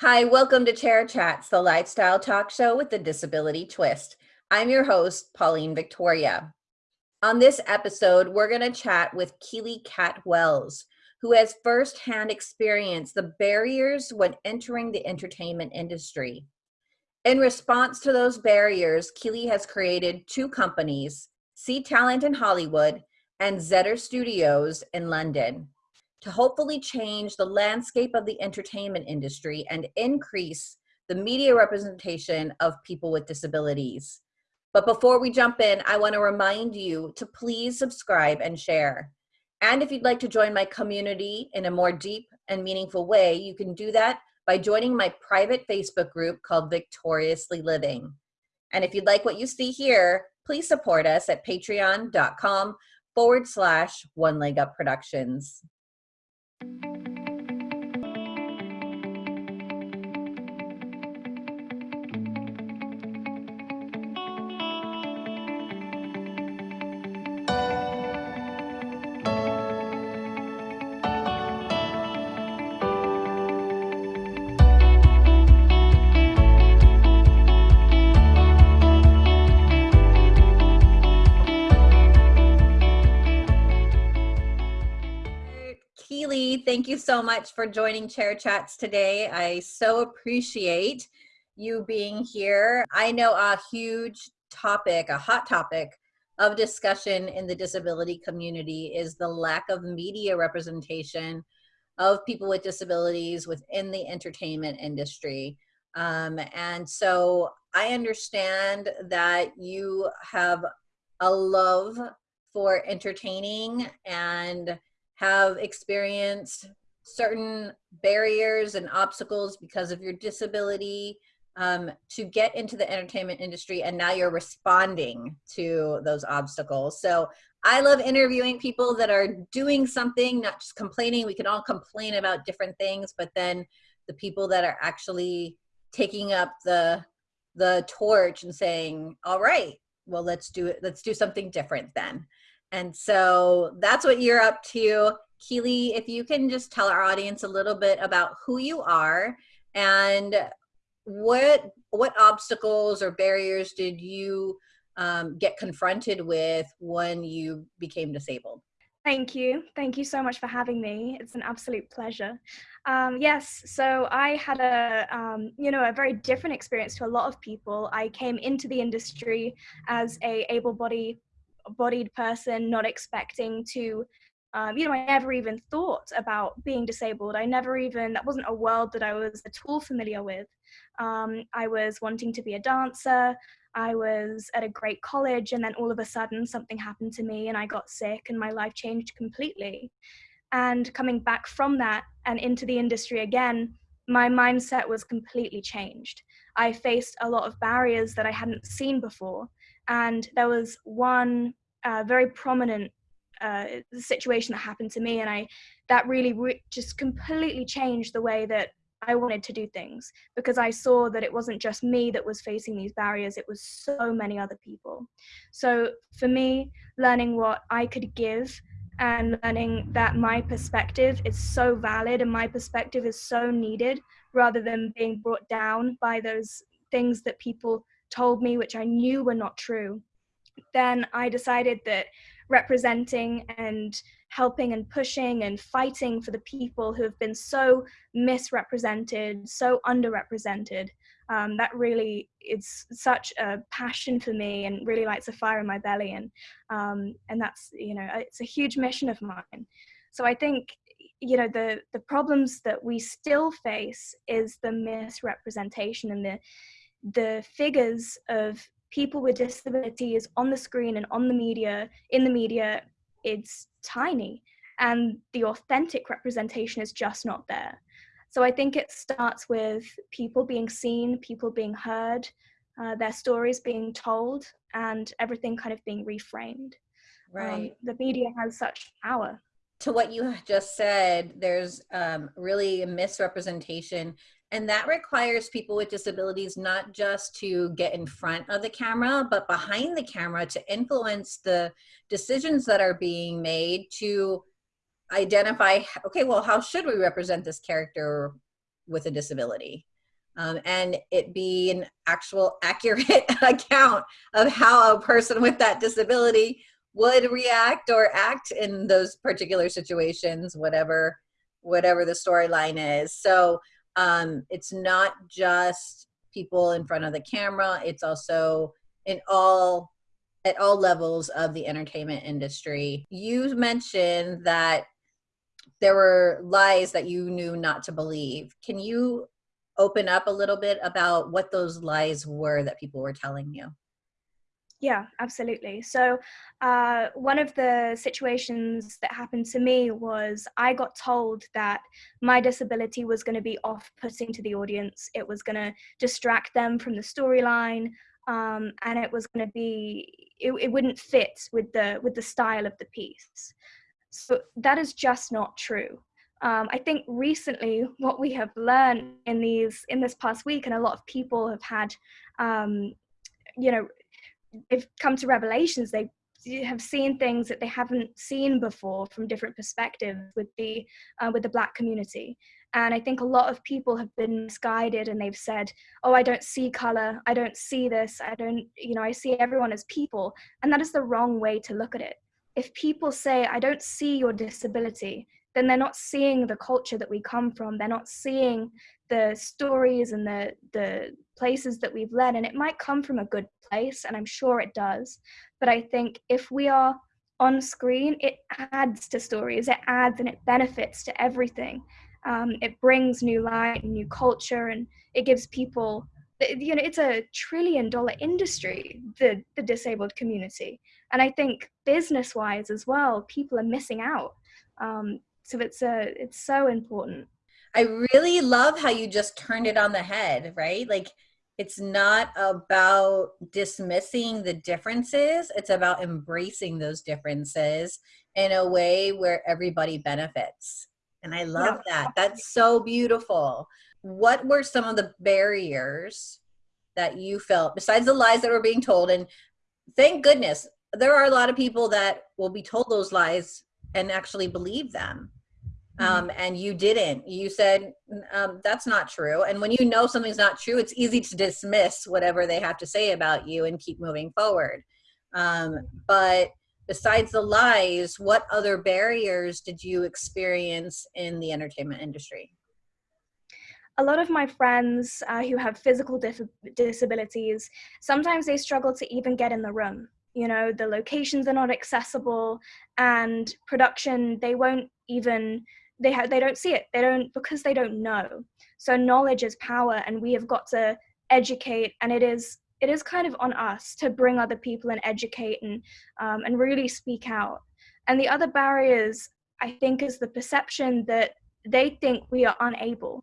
Hi, welcome to Chair Chats, the lifestyle talk show with the disability twist. I'm your host, Pauline Victoria. On this episode, we're going to chat with Keely Cat Wells, who has firsthand experience the barriers when entering the entertainment industry. In response to those barriers, Keely has created two companies, C Talent in Hollywood and Zeta Studios in London, to hopefully change the landscape of the entertainment industry and increase the media representation of people with disabilities. But before we jump in, I want to remind you to please subscribe and share. And if you'd like to join my community in a more deep and meaningful way, you can do that by joining my private Facebook group called Victoriously Living. And if you'd like what you see here, please support us at patreon.com forward slash one leg up productions. Thank you. Thank you so much for joining Chair Chats today. I so appreciate you being here. I know a huge topic, a hot topic of discussion in the disability community is the lack of media representation of people with disabilities within the entertainment industry. Um, and so I understand that you have a love for entertaining and have experienced certain barriers and obstacles because of your disability um, to get into the entertainment industry and now you're responding to those obstacles. So I love interviewing people that are doing something, not just complaining. We can all complain about different things, but then the people that are actually taking up the the torch and saying, all right, well, let's do it. Let's do something different then. And so that's what you're up to. Keely, if you can just tell our audience a little bit about who you are and what what obstacles or barriers did you um, get confronted with when you became disabled? Thank you. Thank you so much for having me. It's an absolute pleasure. Um, yes, so I had a, um, you know, a very different experience to a lot of people. I came into the industry as a able-bodied bodied person, not expecting to um, you know, I never even thought about being disabled. I never even, that wasn't a world that I was at all familiar with. Um, I was wanting to be a dancer. I was at a great college, and then all of a sudden, something happened to me, and I got sick, and my life changed completely. And coming back from that and into the industry again, my mindset was completely changed. I faced a lot of barriers that I hadn't seen before. And there was one uh, very prominent uh, situation that happened to me and i that really re- just completely changed the way that i wanted to do things because i saw that it wasn't just me that was facing these barriers it was so many other people. So for me learning what i could give and learning that my perspective is so valid and my perspective is so needed rather than being brought down by those things that people told me which i knew were not true then i decided that representing and helping and pushing and fighting for the people who have been so misrepresented, so underrepresented. Um, that really it's such a passion for me and really lights a fire in my belly and um, and that's you know it's a huge mission of mine so i think you know the the problems that we still face is the misrepresentation and the the figures of people with disabilities on the screen and on the media, in the media, it's tiny. And the authentic representation is just not there. So I think it starts with people being seen, people being heard, uh, their stories being told, and everything kind of being reframed. Um, right. Um, the media has such power. To what you just said, there's um, really a misrepresentation and that requires people with disabilities not just to get in front of the camera, but behind the camera to influence the decisions that are being made to identify, okay, well, how should we represent this character? with a disability um, and it be an actual accurate account of how a person with that disability would react or act in those particular situations whatever whatever the storyline is so um, it's not just people in front of the camera. It's also in all at all levels of the entertainment industry. You mentioned that there were lies that you knew not to believe. Can you open up a little bit about what those lies were that people were telling you yeah, absolutely. So, uh, one of the situations that happened to me was I got told that my disability was going to be off putting to the audience, it was going to distract them from the storyline. Um, and it was going to be it, it wouldn't fit with the with the style of the piece so that is just not true um, I think recently what we have learned in these in this past week, and a lot of people have had, um, you know, they've come to revelations. They have seen things that they haven't seen before from different perspectives with the uh, with the black community and i think a lot of people have been misguided and they've said oh i don't see color i don't see this i don't you know i see everyone as people and that is the wrong way to look at it if people say i don't see your disability then they're not seeing the culture that we come from. They're not seeing the stories and the the places that we've led. And it might come from a good place and i'm sure it does. But i think if we are on screen it adds to stories. It adds and it benefits to everything. Um, it brings new light and new culture and it gives people you know it's a trillion dollar industry the the disabled community. And i think business wise as well people are missing out. Um, so it's a it's so important. I really love how you just turned it on the head right? Like it's not about dismissing the differences it's about embracing those differences in a way where everybody benefits. And i love yeah. that that's so beautiful. What were some of the barriers that you felt besides the lies that were being told? And thank goodness there are a lot of people that will be told those lies and actually believe them. Um, and you didn't. You said um, that's not true. And when you know something's not true it's easy to dismiss whatever they have to say about you and keep moving forward. Um, but besides the lies what other barriers did you experience in the entertainment industry? A lot of my friends uh, who have physical disabilities sometimes they struggle to even get in the room. You know the locations are not accessible and production they won't even they have they don't see it they don't because they don't know so knowledge is power and we have got to educate and it is it is kind of on us to bring other people and educate and um, and really speak out and the other barriers i think is the perception that they think we are unable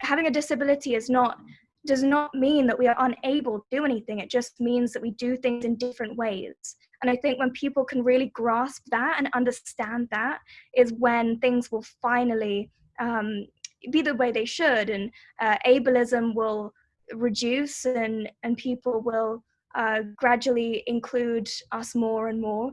having a disability is not does not mean that we are unable to do anything. It just means that we do things in different ways. And I think when people can really grasp that and understand that is when things will finally um, be the way they should, and uh, ableism will reduce, and and people will uh, gradually include us more and more.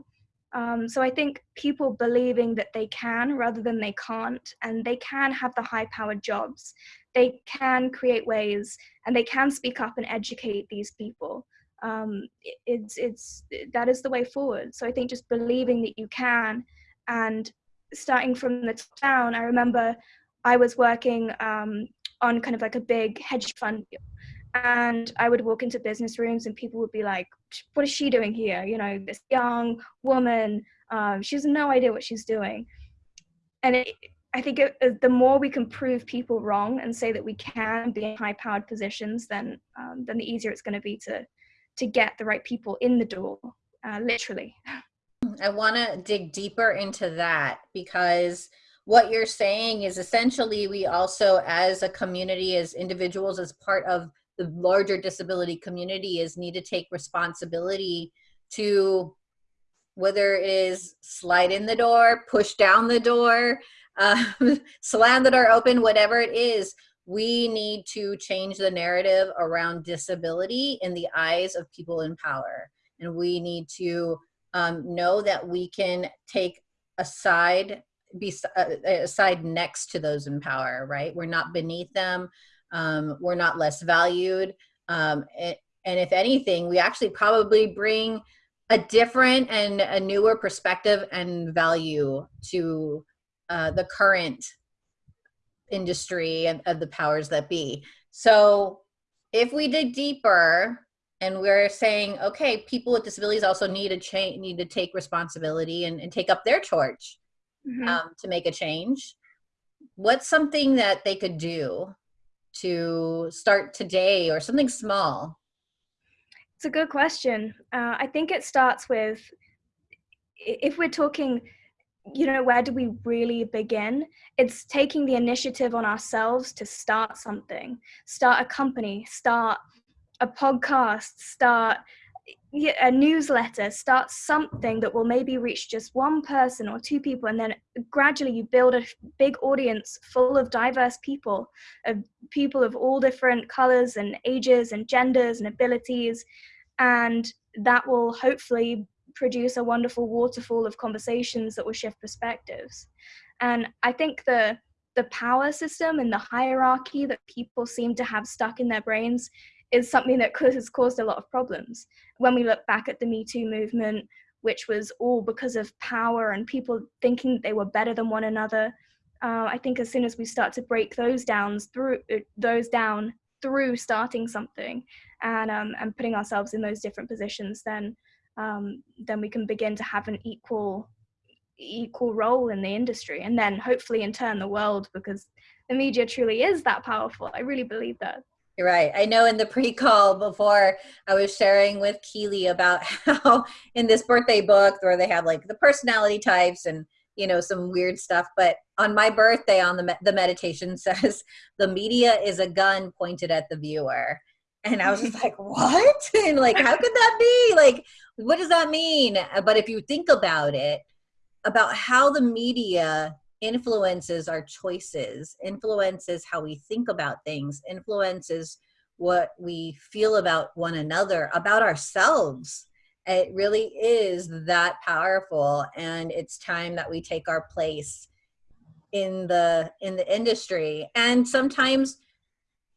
Um, so I think people believing that they can rather than they can't, and they can have the high-powered jobs, they can create ways and they can speak up and educate these people um, it's it's that is the way forward. So i think just believing that you can and starting from the top down i remember i was working um, on kind of like a big hedge fund deal. And i would walk into business rooms and people would be like what is she doing here? You know this young woman um, she has no idea what she's doing. And it, I think it, the more we can prove people wrong and say that we can be in high-powered positions, then um, then the easier it's going to be to to get the right people in the door, uh, literally. I want to dig deeper into that because what you're saying is essentially we also, as a community, as individuals, as part of the larger disability community, is need to take responsibility to whether it is slide in the door, push down the door, um, slam the door open, whatever it is, we need to change the narrative around disability in the eyes of people in power. And we need to um, know that we can take a side be a side next to those in power, right? We're not beneath them. Um, we're not less valued. Um, and, and if anything, we actually probably bring a different and a newer perspective and value to uh, the current industry and of the powers that be. So if we dig deeper and we're saying, okay, people with disabilities also need to change, need to take responsibility and, and take up their torch mm -hmm. um, to make a change. What's something that they could do to start today or something small? It's a good question. Uh, I think it starts with if we're talking, you know, where do we really begin? It's taking the initiative on ourselves to start something, start a company, start a podcast, start a newsletter, start something that will maybe reach just one person or two people, and then gradually you build a big audience full of diverse people, of people of all different colors and ages and genders and abilities, and that will hopefully produce a wonderful waterfall of conversations that will shift perspectives. And I think the the power system and the hierarchy that people seem to have stuck in their brains is something that has caused a lot of problems. When we look back at the Me Too movement, which was all because of power and people thinking they were better than one another, uh, I think as soon as we start to break those downs through uh, those down through starting something and um, and putting ourselves in those different positions, then um, then we can begin to have an equal equal role in the industry, and then hopefully in turn the world, because the media truly is that powerful. I really believe that. You're right. I know in the pre-call before I was sharing with Keely about how in this birthday book where they have like the personality types and you know some weird stuff but on my birthday on the the meditation says the media is a gun pointed at the viewer and I was just like, what? And like, how could that be? Like, what does that mean? But if you think about it, about how the media influences our choices, influences how we think about things, influences what we feel about one another, about ourselves. It really is that powerful. And it's time that we take our place in the in the industry. And sometimes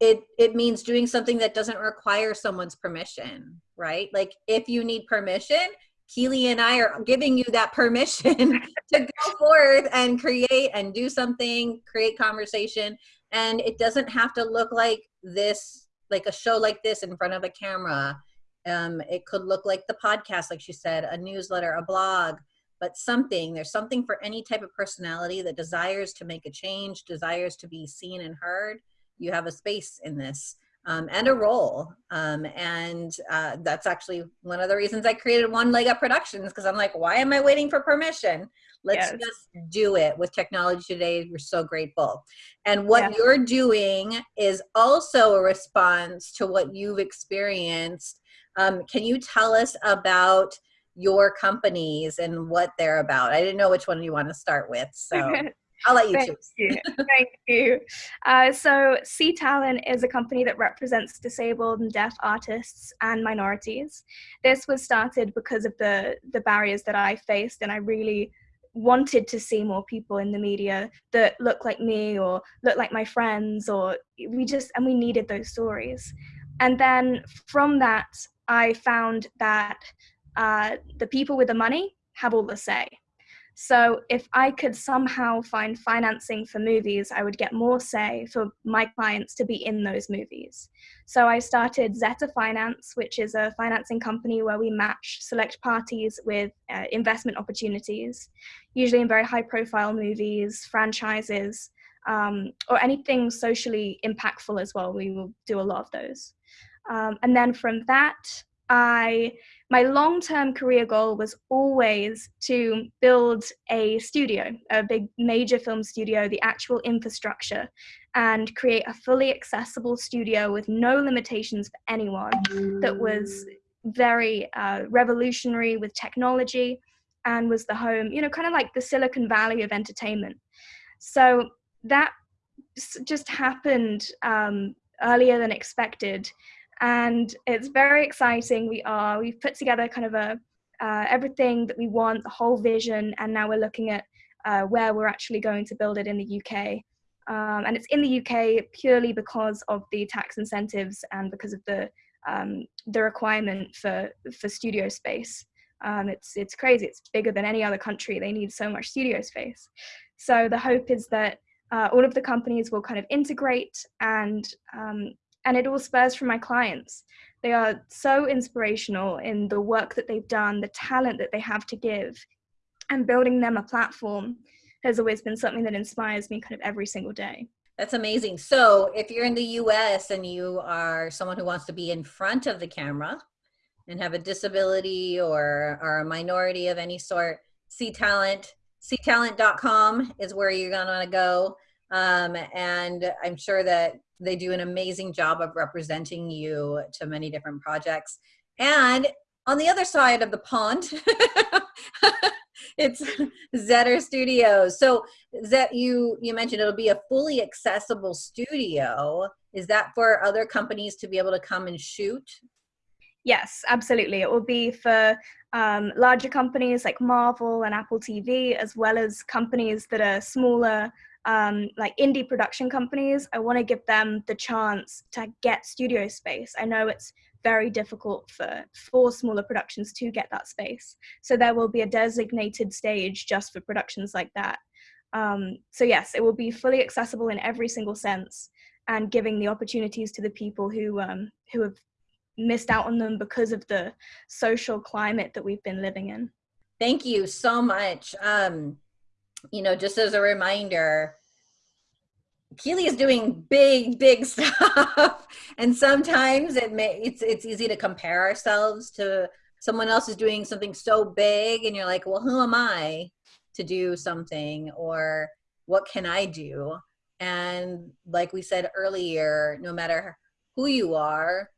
it it means doing something that doesn't require someone's permission, right? Like if you need permission, Keely and I are giving you that permission to go forth and create and do something, create conversation. And it doesn't have to look like this, like a show like this in front of a camera. Um, it could look like the podcast, like she said, a newsletter, a blog, but something, there's something for any type of personality that desires to make a change, desires to be seen and heard you have a space in this um, and a role. Um, and uh, that's actually one of the reasons I created One Leg Up Productions because I'm like, why am I waiting for permission? Let's yes. just do it with technology today. We're so grateful. And what yeah. you're doing is also a response to what you've experienced. Um, can you tell us about your companies and what they're about? I didn't know which one you want to start with. So I'll let you Thank choose. You. Thank you. Uh, so, C Talent is a company that represents disabled and deaf artists and minorities. This was started because of the the barriers that I faced, and I really wanted to see more people in the media that look like me or look like my friends, or we just and we needed those stories. And then from that, I found that uh, the people with the money have all the say. So if I could somehow find financing for movies, I would get more say for my clients to be in those movies. So I started Zeta Finance, which is a financing company where we match select parties with uh, investment opportunities, usually in very high profile movies, franchises, um, or anything socially impactful as well. We will do a lot of those. Um, and then from that, I my long-term career goal was always to build a studio, a big major film studio, the actual infrastructure, and create a fully accessible studio with no limitations for anyone that was very uh, revolutionary with technology and was the home, you know, kind of like the Silicon Valley of entertainment. So that just happened um, earlier than expected and it's very exciting. We are we've put together kind of a uh, everything that we want, the whole vision, and now we're looking at uh, where we're actually going to build it in the UK. Um, and it's in the UK purely because of the tax incentives and because of the um, the requirement for for studio space. Um, it's it's crazy. It's bigger than any other country. They need so much studio space. So the hope is that uh, all of the companies will kind of integrate and um, and it all spurs from my clients. They are so inspirational in the work that they've done, the talent that they have to give, and building them a platform has always been something that inspires me kind of every single day. That's amazing. So, if you're in the US and you are someone who wants to be in front of the camera and have a disability or are a minority of any sort, C Talent, ctalent.com is where you're gonna wanna go. Um, and I'm sure that they do an amazing job of representing you to many different projects. And on the other side of the pond, it's Zeta Studios. So that you you mentioned it'll be a fully accessible studio. Is that for other companies to be able to come and shoot? Yes, absolutely. It will be for um, larger companies like Marvel and Apple TV, as well as companies that are smaller, um, like indie production companies. I want to give them the chance to get studio space. I know it's very difficult for for smaller productions to get that space. So there will be a designated stage just for productions like that. Um, so yes, it will be fully accessible in every single sense, and giving the opportunities to the people who um, who have missed out on them because of the social climate that we've been living in. Thank you so much. Um, you know, just as a reminder, Keely is doing big, big stuff, and sometimes it may it's it's easy to compare ourselves to someone else is doing something so big, and you're like, well, who am I to do something, or what can I do? And like we said earlier, no matter who you are,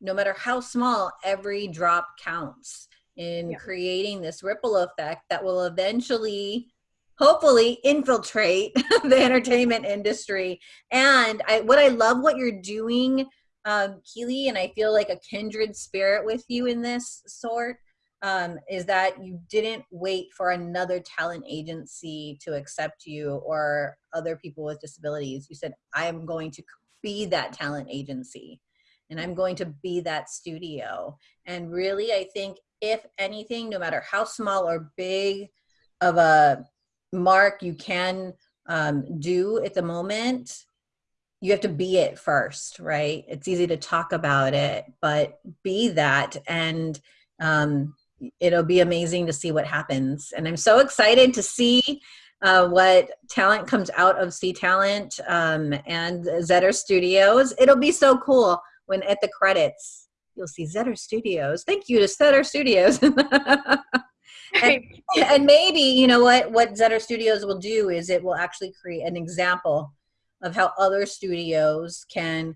no matter how small, every drop counts in yeah. creating this ripple effect that will eventually hopefully infiltrate the entertainment industry. And I, what I love what you're doing, um, Keely, and I feel like a kindred spirit with you in this sort, um, is that you didn't wait for another talent agency to accept you or other people with disabilities. You said, I'm going to be that talent agency and I'm going to be that studio. And really, I think if anything, no matter how small or big of a mark you can um, do at the moment, you have to be it first, right? It's easy to talk about it, but be that and um, it'll be amazing to see what happens. And I'm so excited to see uh, what talent comes out of C Talent um, and Zeta Studios. It'll be so cool when at the credits you'll see Zeta Studios. Thank you to Zeta Studios. and, and, maybe you know what what Zeta Studios will do is it will actually create an example of how other studios can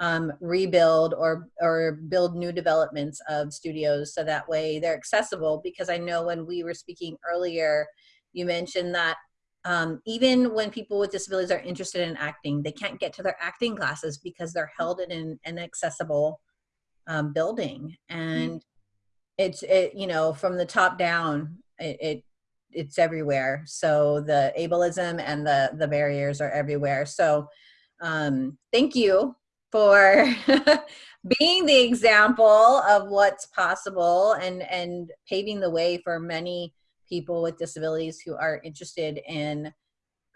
um, rebuild or or build new developments of studios so that way they're accessible. Because I know when we were speaking earlier, you mentioned that um, even when people with disabilities are interested in acting, they can't get to their acting classes because they're held in an inaccessible um, building. And mm-hmm. It's, it, you know, from the top down, it, it it's everywhere. So the ableism and the, the barriers are everywhere. So um, thank you for being the example of what's possible and, and paving the way for many people with disabilities who are interested in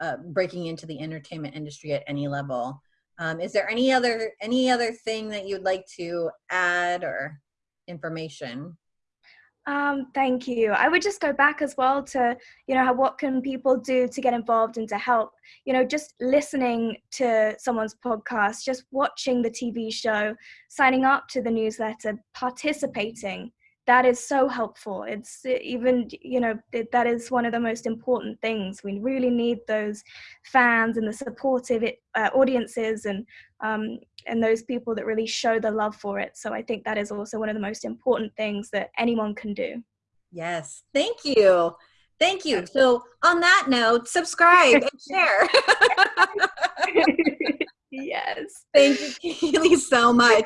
uh, breaking into the entertainment industry at any level. Um, is there any other any other thing that you'd like to add or information? Um, thank you. I would just go back as well to, you know, what can people do to get involved and to help? You know, just listening to someone's podcast, just watching the TV show, signing up to the newsletter, participating that is so helpful it's even you know that is one of the most important things we really need those fans and the supportive uh, audiences and um, and those people that really show the love for it. So i think that is also one of the most important things that anyone can do. Yes. Thank you. Thank you. So on that note subscribe and share. Yes. Thank you Keely so much.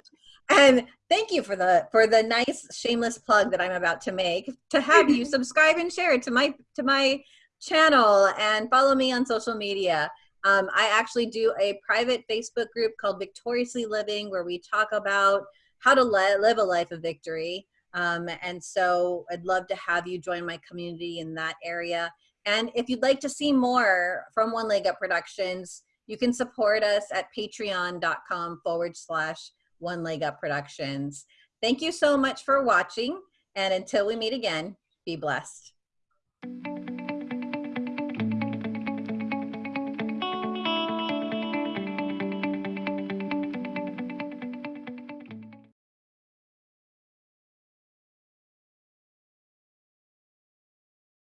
And thank you for the for the nice shameless plug that i'm about to make to have you subscribe and share to my to my channel and follow me on social media. Um, I actually do a private Facebook group called Victoriously Living where we talk about how to live a life of victory. Um, and so I'd love to have you join my community in that area. And if you'd like to see more from One Leg Up Productions, you can support us at patreon.com forward slash One Leg Up Productions. Thank you so much for watching. And until we meet again, be blessed.